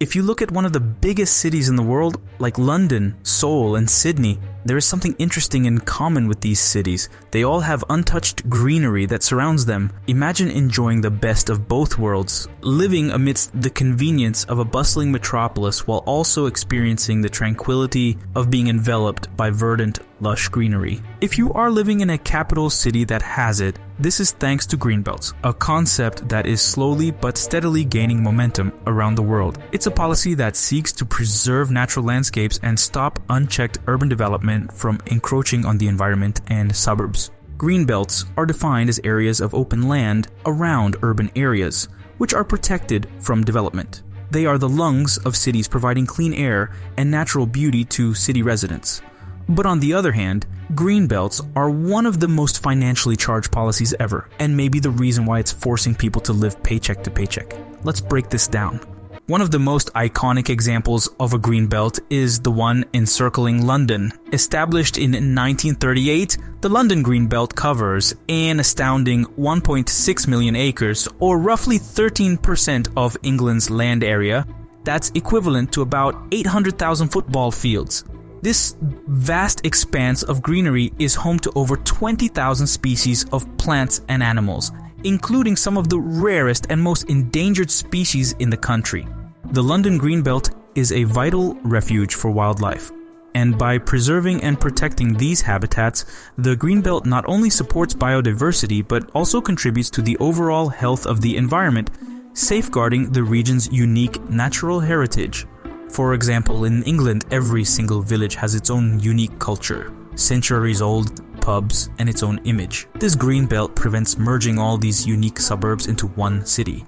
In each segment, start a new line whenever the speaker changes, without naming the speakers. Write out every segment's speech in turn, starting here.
If you look at one of the biggest cities in the world, like London, Seoul, and Sydney, there is something interesting in common with these cities. They all have untouched greenery that surrounds them. Imagine enjoying the best of both worlds, living amidst the convenience of a bustling metropolis while also experiencing the tranquility of being enveloped by verdant, lush greenery. If you are living in a capital city that has it, this is thanks to greenbelts, a concept that is slowly but steadily gaining momentum around the world. It's a policy that seeks to preserve natural landscapes and stop unchecked urban development from encroaching on the environment and suburbs. Green belts are defined as areas of open land around urban areas, which are protected from development. They are the lungs of cities providing clean air and natural beauty to city residents. But on the other hand, green belts are one of the most financially charged policies ever, and maybe the reason why it's forcing people to live paycheck to paycheck. Let's break this down. One of the most iconic examples of a green belt is the one encircling London. Established in 1938, the London Green Belt covers an astounding 1.6 million acres, or roughly 13% of England's land area. That's equivalent to about 800,000 football fields. This vast expanse of greenery is home to over 20,000 species of plants and animals, including some of the rarest and most endangered species in the country. The London Greenbelt is a vital refuge for wildlife, and by preserving and protecting these habitats, the Greenbelt not only supports biodiversity but also contributes to the overall health of the environment, safeguarding the region's unique natural heritage. For example, in England, every single village has its own unique culture, centuries old pubs, and its own image. This green belt prevents merging all these unique suburbs into one city.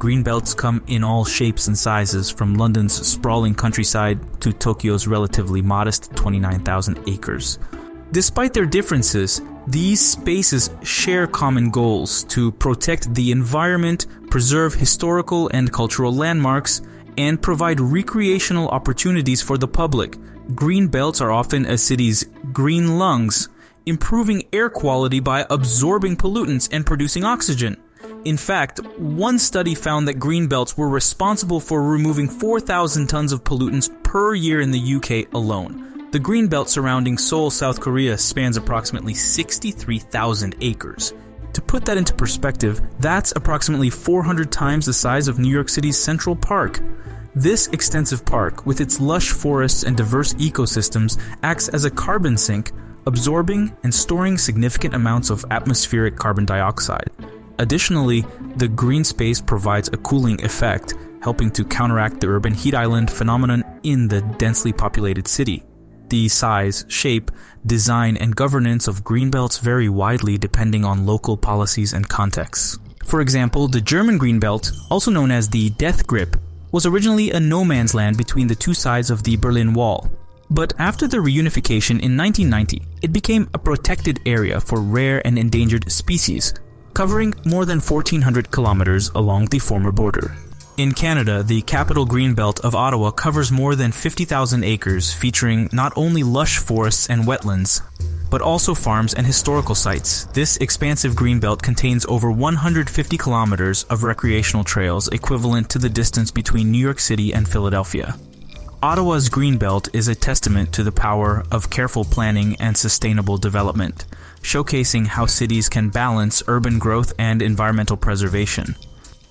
Green belts come in all shapes and sizes, from London's sprawling countryside to Tokyo's relatively modest 29,000 acres. Despite their differences, these spaces share common goals to protect the environment, preserve historical and cultural landmarks, and provide recreational opportunities for the public. Green belts are often a city's green lungs, improving air quality by absorbing pollutants and producing oxygen. In fact, one study found that green belts were responsible for removing 4,000 tons of pollutants per year in the UK alone. The green belt surrounding Seoul, South Korea spans approximately 63,000 acres. To put that into perspective, that's approximately 400 times the size of New York City's Central Park. This extensive park, with its lush forests and diverse ecosystems, acts as a carbon sink, absorbing and storing significant amounts of atmospheric carbon dioxide. Additionally, the green space provides a cooling effect, helping to counteract the urban heat island phenomenon in the densely populated city. The size, shape, design, and governance of greenbelts vary widely depending on local policies and contexts. For example, the German greenbelt, also known as the Death Strip, was originally a no man's land between the two sides of the Berlin Wall. But after the reunification in 1990, it became a protected area for rare and endangered species, covering more than 1,400 kilometers along the former border. In Canada, the capital greenbelt of Ottawa covers more than 50,000 acres, featuring not only lush forests and wetlands, but also farms and historical sites. This expansive greenbelt contains over 150 kilometers of recreational trails equivalent to the distance between New York City and Philadelphia. Ottawa's greenbelt is a testament to the power of careful planning and sustainable development, showcasing how cities can balance urban growth and environmental preservation.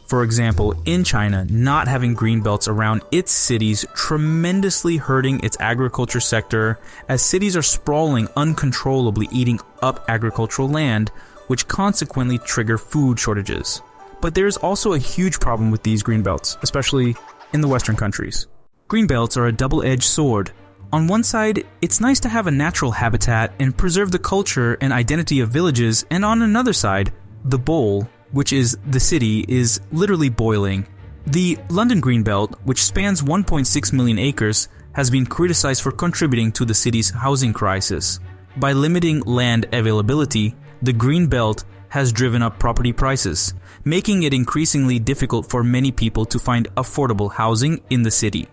For example, in China, not having green belts around its cities tremendously hurting its agriculture sector as cities are sprawling uncontrollably eating up agricultural land, which consequently trigger food shortages. But there's also a huge problem with these green belts, especially in the western countries. Green belts are a double-edged sword. On one side, it's nice to have a natural habitat and preserve the culture and identity of villages, and on another side, the bowl which is the city, is literally boiling. The London Greenbelt, which spans 1.6 million acres, has been criticized for contributing to the city's housing crisis. By limiting land availability, the Green Belt has driven up property prices, making it increasingly difficult for many people to find affordable housing in the city.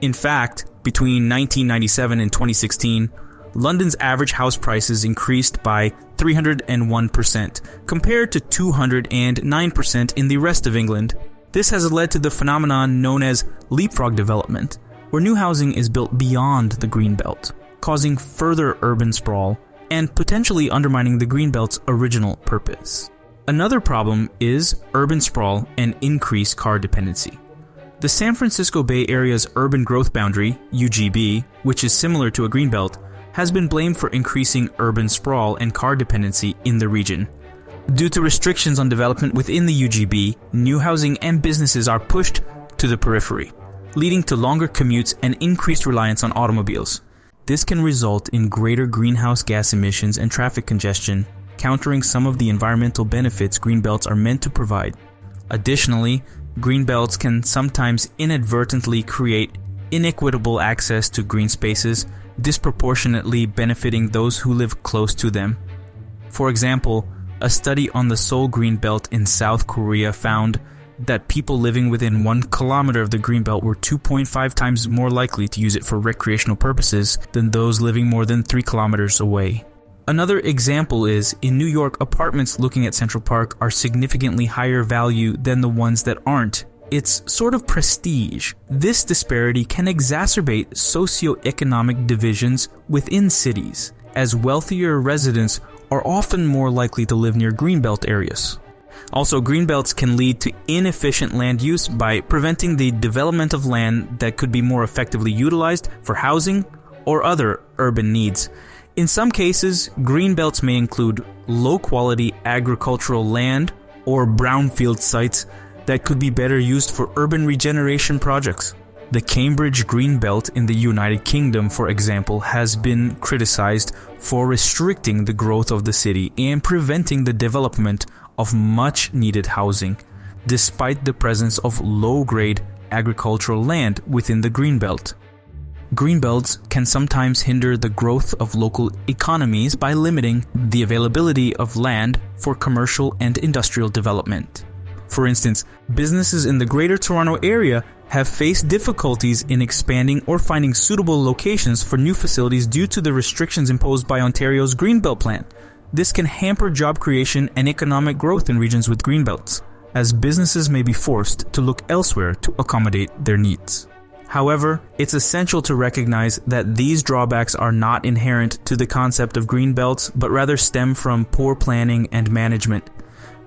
In fact, between 1997 and 2016, London's average house prices increased by 301%, compared to 209% in the rest of England. This has led to the phenomenon known as leapfrog development, where new housing is built beyond the greenbelt, causing further urban sprawl and potentially undermining the greenbelt's original purpose. Another problem is urban sprawl and increased car dependency. The San Francisco Bay Area's urban growth boundary, UGB, which is similar to a greenbelt, has been blamed for increasing urban sprawl and car dependency in the region. Due to restrictions on development within the UGB, new housing and businesses are pushed to the periphery, leading to longer commutes and increased reliance on automobiles. This can result in greater greenhouse gas emissions and traffic congestion, countering some of the environmental benefits green belts are meant to provide. Additionally, greenbelts can sometimes inadvertently create inequitable access to green spaces, disproportionately benefiting those who live close to them. For example, a study on the Seoul Greenbelt in South Korea found that people living within one kilometer of the greenbelt were 2.5 times more likely to use it for recreational purposes than those living more than 3 kilometers away. Another example is in New York, apartments looking at Central Park are significantly higher value than the ones that aren't. It's sort of prestige. This disparity can exacerbate socioeconomic divisions within cities, as wealthier residents are often more likely to live near greenbelt areas. Also, greenbelts can lead to inefficient land use by preventing the development of land that could be more effectively utilized for housing or other urban needs. In some cases, green belts may include low-quality agricultural land or brownfield sites that could be better used for urban regeneration projects. The Cambridge Green Belt in the United Kingdom, for example, has been criticized for restricting the growth of the city and preventing the development of much needed housing, despite the presence of low-grade agricultural land within the Greenbelt. Greenbelts can sometimes hinder the growth of local economies by limiting the availability of land for commercial and industrial development. For instance, businesses in the Greater Toronto Area have faced difficulties in expanding or finding suitable locations for new facilities due to the restrictions imposed by Ontario's Greenbelt Plan, this can hamper job creation and economic growth in regions with greenbelts, as businesses may be forced to look elsewhere to accommodate their needs. However, it's essential to recognize that these drawbacks are not inherent to the concept of green belts, but rather stem from poor planning and management.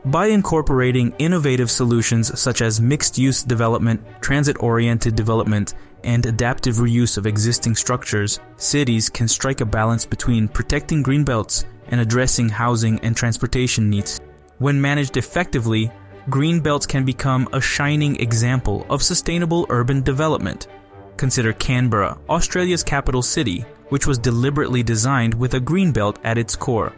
By incorporating innovative solutions such as mixed-use development, transit-oriented development, and adaptive reuse of existing structures, cities can strike a balance between protecting greenbelts and addressing housing and transportation needs. When managed effectively, green belts can become a shining example of sustainable urban development. Consider Canberra, Australia's capital city, which was deliberately designed with a green belt at its core.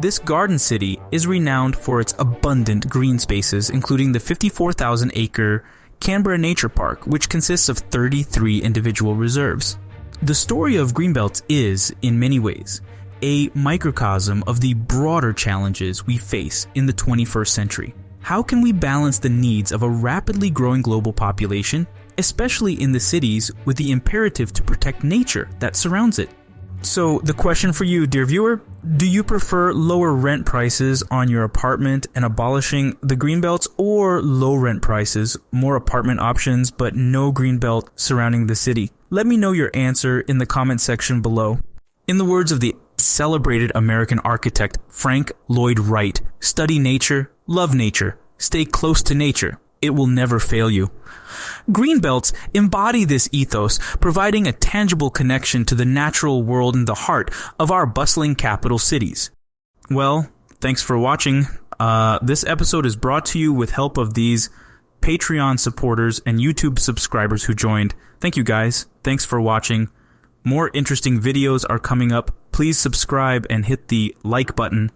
This garden city is renowned for its abundant green spaces, including the 54,000 acre Canberra Nature Park, which consists of 33 individual reserves. The story of Greenbelt is, in many ways, a microcosm of the broader challenges we face in the 21st century. How can we balance the needs of a rapidly growing global population, especially in the cities, with the imperative to protect nature that surrounds it? So, the question for you, dear viewer, do you prefer lower rent prices on your apartment and abolishing the greenbelts or low rent prices, more apartment options but no greenbelt surrounding the city? Let me know your answer in the comment section below. In the words of the celebrated American architect Frank Lloyd Wright. Study nature, love nature, stay close to nature. It will never fail you. Greenbelts embody this ethos, providing a tangible connection to the natural world in the heart of our bustling capital cities. Well, thanks for watching. Uh, this episode is brought to you with help of these Patreon supporters and YouTube subscribers who joined. Thank you guys. Thanks for watching. More interesting videos are coming up. Please subscribe and hit the like button